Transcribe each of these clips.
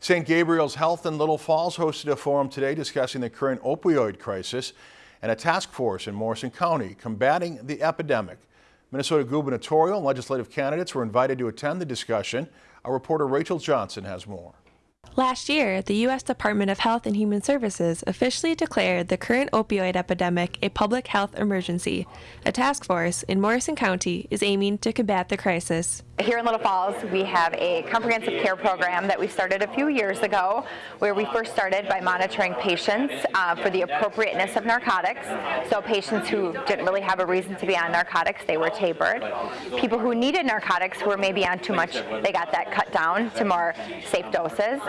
St. Gabriel's Health in Little Falls hosted a forum today discussing the current opioid crisis and a task force in Morrison County combating the epidemic. Minnesota gubernatorial and legislative candidates were invited to attend the discussion. Our reporter Rachel Johnson has more. Last year, the U.S. Department of Health and Human Services officially declared the current opioid epidemic a public health emergency. A task force in Morrison County is aiming to combat the crisis. Here in Little Falls, we have a comprehensive care program that we started a few years ago, where we first started by monitoring patients uh, for the appropriateness of narcotics. So patients who didn't really have a reason to be on narcotics, they were tapered. People who needed narcotics who were maybe on too much, they got that cut down to more safe doses.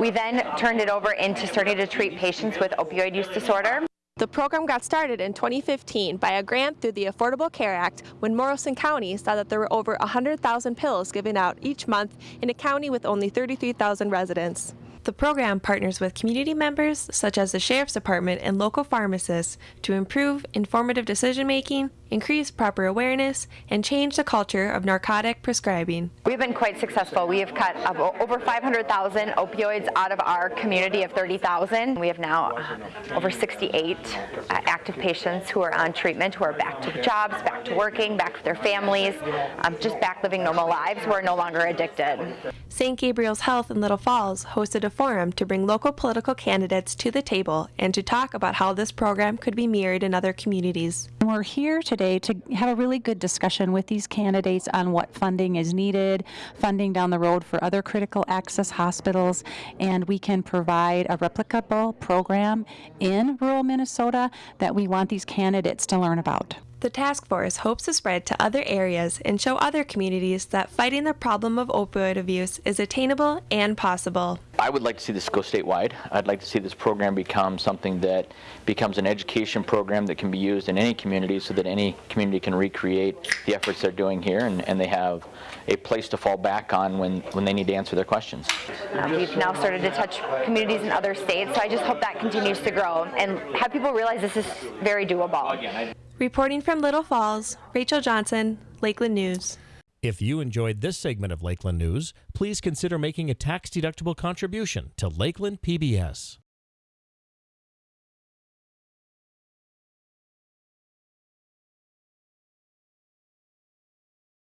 We then turned it over into starting to treat patients with opioid use disorder. The program got started in 2015 by a grant through the Affordable Care Act when Morrison County saw that there were over 100,000 pills given out each month in a county with only 33,000 residents. The program partners with community members such as the Sheriff's Department and local pharmacists to improve informative decision making, increase proper awareness, and change the culture of narcotic prescribing. We've been quite successful. We have cut over 500,000 opioids out of our community of 30,000. We have now uh, over 68 uh, active patients who are on treatment, who are back to jobs, back to working, back with their families, um, just back living normal lives, who are no longer addicted. St. Gabriel's Health in Little Falls hosted a forum to bring local political candidates to the table and to talk about how this program could be mirrored in other communities. We're here today to have a really good discussion with these candidates on what funding is needed, funding down the road for other critical access hospitals, and we can provide a replicable program in rural Minnesota that we want these candidates to learn about. The task force hopes to spread to other areas and show other communities that fighting the problem of opioid abuse is attainable and possible. I would like to see this go statewide. I'd like to see this program become something that becomes an education program that can be used in any community so that any community can recreate the efforts they're doing here and, and they have a place to fall back on when, when they need to answer their questions. Um, we've now started to touch communities in other states, so I just hope that continues to grow and have people realize this is very doable. Reporting from Little Falls, Rachel Johnson, Lakeland News. If you enjoyed this segment of Lakeland News, please consider making a tax-deductible contribution to Lakeland PBS.